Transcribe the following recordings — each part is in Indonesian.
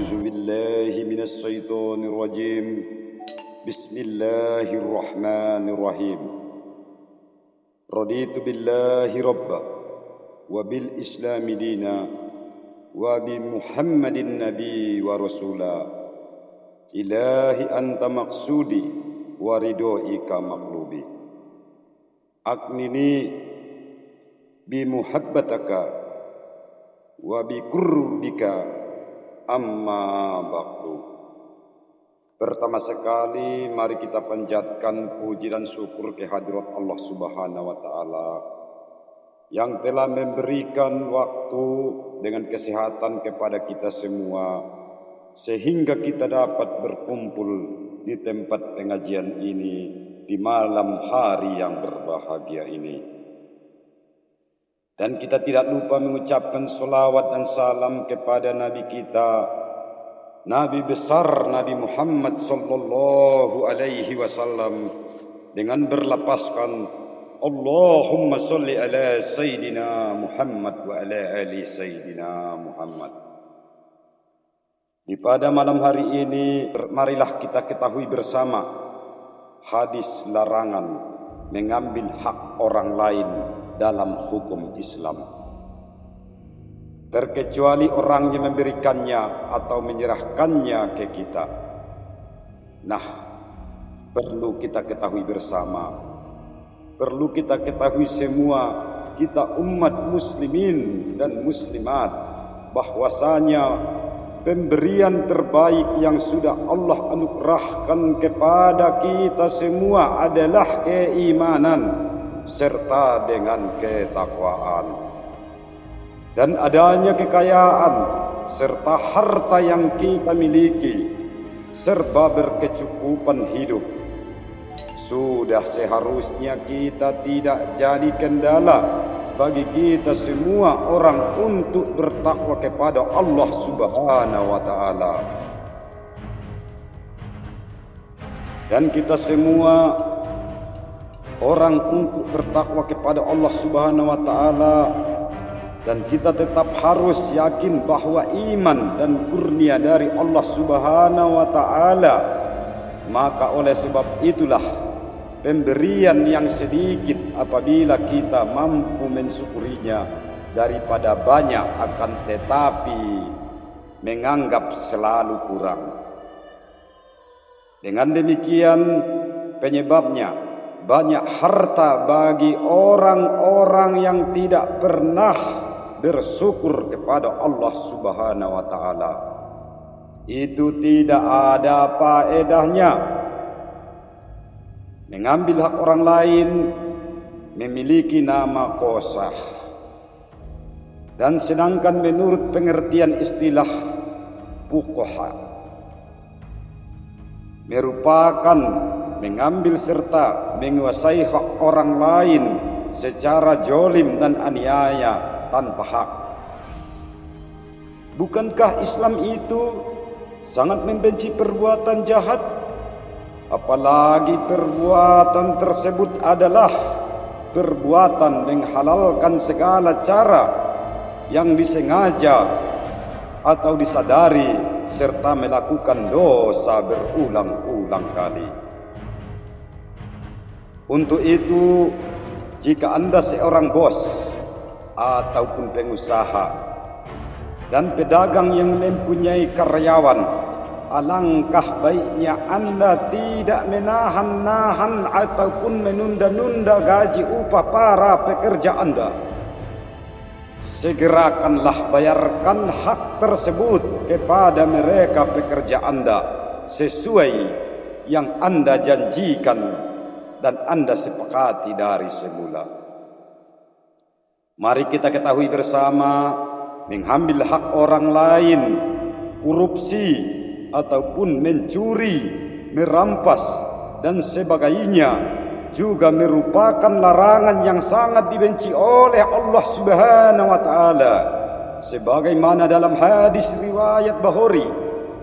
أعوذ بالله من الشيطان الرجيم. بسم الله الرحمن الرحيم. رضيت بالله ربا وبالإسلام دينا وبمحمد النبي ورسولا. إلهي أنت مقصودي وردوئك مقلوبي. أقنني بمحبتك وبقربك amma ba'du. Pertama sekali mari kita panjatkan puji dan syukur kehadirat Allah Subhanahu wa taala yang telah memberikan waktu dengan kesehatan kepada kita semua sehingga kita dapat berkumpul di tempat pengajian ini di malam hari yang berbahagia ini. Dan kita tidak lupa mengucapkan salawat dan salam kepada Nabi kita, Nabi besar Nabi Muhammad sallallahu alaihi wasallam. Dengan berlapaskan Allahumma salli ala Sayyidina Muhammad wa ala ali Sayyidina Muhammad. Di pada malam hari ini, marilah kita ketahui bersama hadis larangan mengambil hak orang lain dalam hukum Islam. Terkecuali orang yang memberikannya atau menyerahkannya ke kita. Nah, perlu kita ketahui bersama. Perlu kita ketahui semua kita umat muslimin dan muslimat bahwasanya pemberian terbaik yang sudah Allah anugerahkan kepada kita semua adalah keimanan serta dengan ketakwaan. Dan adanya kekayaan serta harta yang kita miliki serba berkecukupan hidup. Sudah seharusnya kita tidak jadi kendala bagi kita semua orang untuk bertakwa kepada Allah Subhanahu wa taala. Dan kita semua orang untuk bertakwa kepada Allah Subhanahu wa taala dan kita tetap harus yakin bahwa iman dan kurnia dari Allah Subhanahu wa taala. Maka oleh sebab itulah pemberian yang sedikit apabila kita mampu mensyukurinya daripada banyak akan tetapi menganggap selalu kurang. Dengan demikian penyebabnya banyak harta bagi orang-orang yang tidak pernah bersyukur kepada Allah Subhanahu wa taala. Itu tidak ada faedahnya. Mengambil hak orang lain memiliki nama kosah. Dan sedangkan menurut pengertian istilah fuqaha merupakan mengambil serta menguasai hak orang lain secara jolim dan aniaya tanpa hak. Bukankah Islam itu sangat membenci perbuatan jahat? Apalagi perbuatan tersebut adalah perbuatan menghalalkan segala cara yang disengaja atau disadari serta melakukan dosa berulang-ulang kali. Untuk itu, jika Anda seorang bos ataupun pengusaha dan pedagang yang mempunyai karyawan, alangkah baiknya Anda tidak menahan-nahan ataupun menunda-nunda gaji upah para pekerja Anda. Segerakanlah bayarkan hak tersebut kepada mereka pekerja Anda sesuai yang Anda janjikan dan Anda sepakati dari semula. Mari kita ketahui bersama mengambil hak orang lain, korupsi ataupun mencuri, merampas dan sebagainya juga merupakan larangan yang sangat dibenci oleh Allah Subhanahu wa taala. Sebagaimana dalam hadis riwayat Bukhari,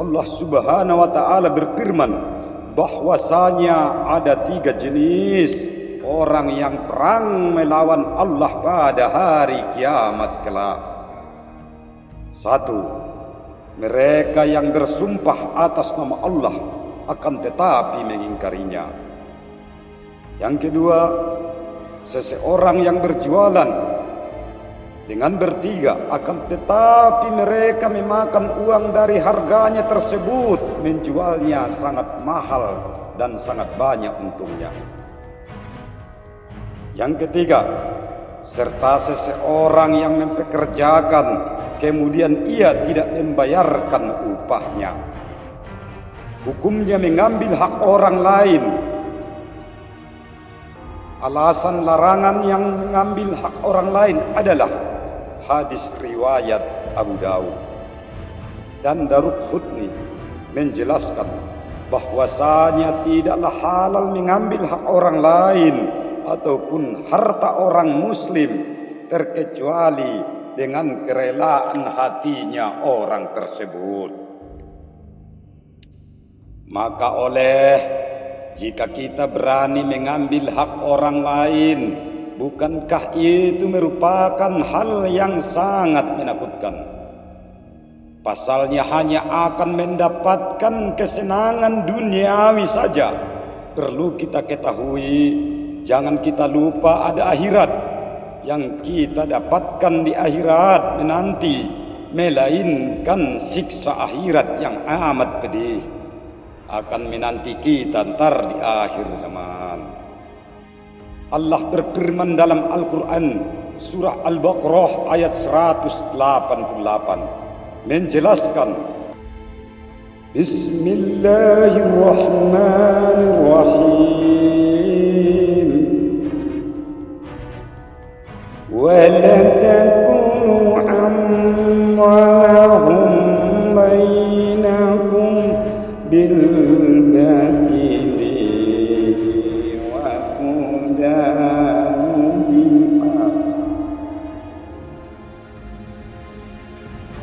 Allah Subhanahu wa taala berfirman, bahwasanya ada tiga jenis orang yang perang melawan Allah pada hari kiamat kelak. Satu, mereka yang bersumpah atas nama Allah akan tetapi mengingkarinya. Yang kedua, seseorang yang berjualan dengan bertiga akan tetapi mereka memakan uang dari harganya tersebut menjualnya sangat mahal dan sangat banyak untungnya. Yang ketiga, serta seseorang yang mempekerjakan kemudian ia tidak membayarkan upahnya. Hukumnya mengambil hak orang lain. Alasan larangan yang mengambil hak orang lain adalah hadis riwayat Abu Dawud. Dan Daruk Khutni menjelaskan bahwasanya tidaklah halal mengambil hak orang lain ataupun harta orang muslim terkecuali dengan kerelaan hatinya orang tersebut. Maka oleh jika kita berani mengambil hak orang lain Bukankah itu merupakan hal yang sangat menakutkan? Pasalnya hanya akan mendapatkan kesenangan duniawi saja. Perlu kita ketahui, jangan kita lupa ada akhirat yang kita dapatkan di akhirat menanti, melainkan siksa akhirat yang amat pedih akan menanti kita ntar di akhir zaman. Allah berfirman dalam Al-Quran surah Al-Baqarah ayat 188 menjelaskan Bismillahirrahmanirrahim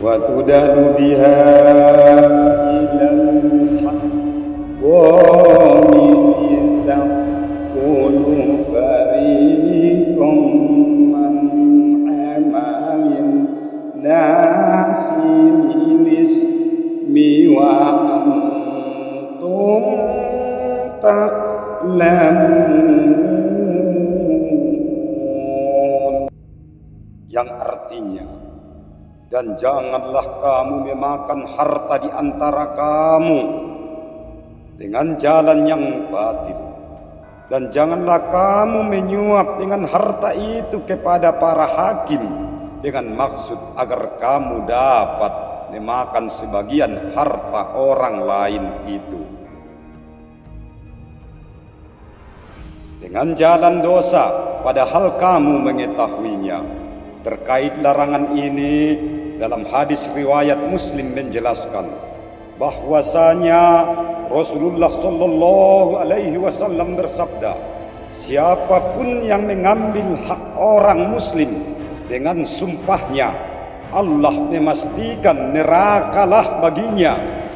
وتدل بها إلى الحق تقول فريق من عمل الناس بالاسم وأنتم تعلمون dan janganlah kamu memakan harta di antara kamu dengan jalan yang batil. Dan janganlah kamu menyuap dengan harta itu kepada para hakim dengan maksud agar kamu dapat memakan sebagian harta orang lain itu. Dengan jalan dosa padahal kamu mengetahuinya. Terkait larangan ini dalam hadis riwayat Muslim menjelaskan bahwasanya Rasulullah sallallahu alaihi wasallam bersabda siapa pun yang mengambil hak orang muslim dengan sumpahnya Allah memastikan nerakalah baginya.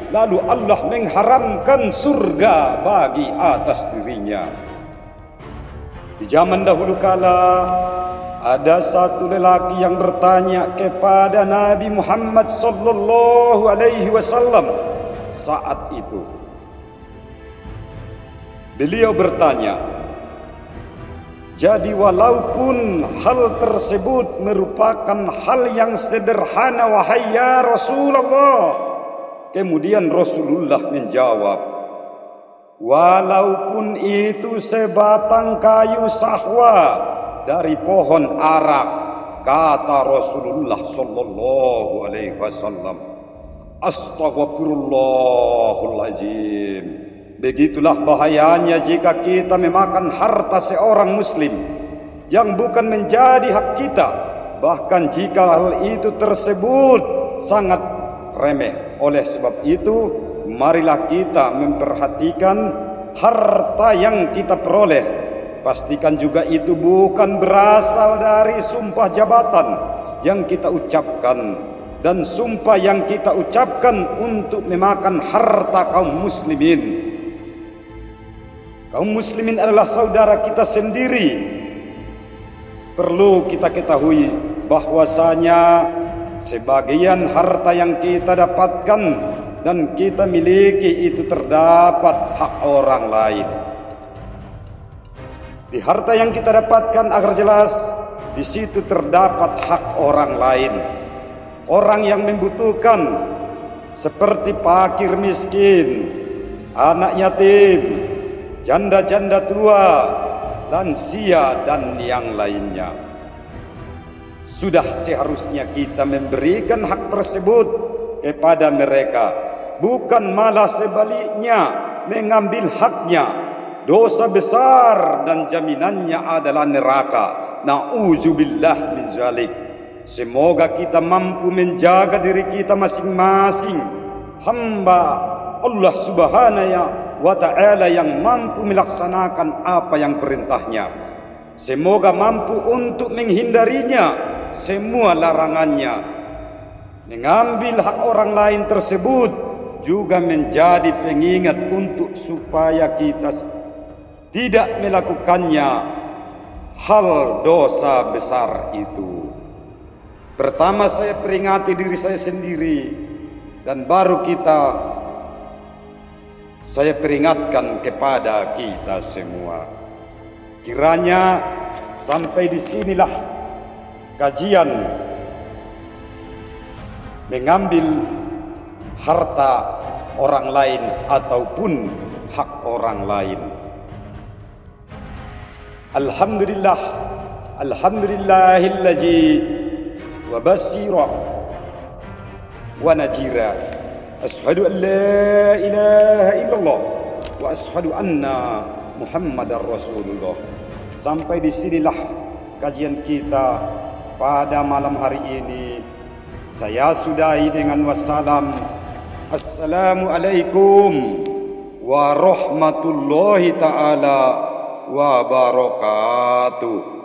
Lalu Allah mengharamkan surga bagi atas dirinya. Di zaman dahulu kala ada satu lelaki yang bertanya kepada Nabi Muhammad sallallahu alaihi wasallam saat itu. Beliau bertanya, jadi walaupun hal tersebut merupakan hal yang sederhana wahai ya Rasulullah. Kemudian Rasulullah menjawab, walaupun itu sebatang kayu sahwa dari pohon arak kata Rasulullah sallallahu alaihi wasallam. Astaghfirullahaladzim. Begitulah bahayanya jika kita memakan harta seorang muslim Yang bukan menjadi hak kita Bahkan jika hal itu tersebut sangat remeh. Oleh sebab itu marilah kita memperhatikan harta yang kita peroleh Pastikan juga itu bukan berasal dari sumpah jabatan yang kita ucapkan dan sumpah yang kita ucapkan untuk memakan harta kaum muslimin. Kaum muslimin adalah saudara kita sendiri. Perlu kita ketahui bahwasanya sebagian harta yang kita dapatkan dan kita miliki itu terdapat hak orang lain. Di harta yang kita dapatkan agar jelas di situ terdapat hak orang lain. Orang yang membutuhkan seperti pakir miskin, anak yatim, janda-janda tua, lansia dan yang lainnya. Sudah seharusnya kita memberikan hak tersebut kepada mereka, bukan malah sebaliknya mengambil haknya. Dosa besar dan jaminannya adalah neraka. Nauzubillah min zalik. Semoga kita mampu menjaga diri kita masing-masing. Hamba Allah Subhanahu wa taala yang mampu melaksanakan apa yang perintahnya. Semoga mampu untuk menghindarinya semua larangannya. Mengambil hak orang lain tersebut juga menjadi pengingat untuk supaya kita tidak melakukannya hal dosa besar itu. Pertama saya peringati diri saya sendiri dan baru kita saya peringatkan kepada kita semua. Kiranya sampai di sinilah kajian mengambil harta orang lain ataupun hak orang lain. Alhamdulillah, alhamdulillahillazi wa basira wa najira. أشهد أن لا إله إلا الله وأشهد أن محمد رسول الله sampai disinilah kajian kita pada malam hari ini saya sudahi dengan wassalam Assalamualaikum warahmatullahi taala wabarakatuh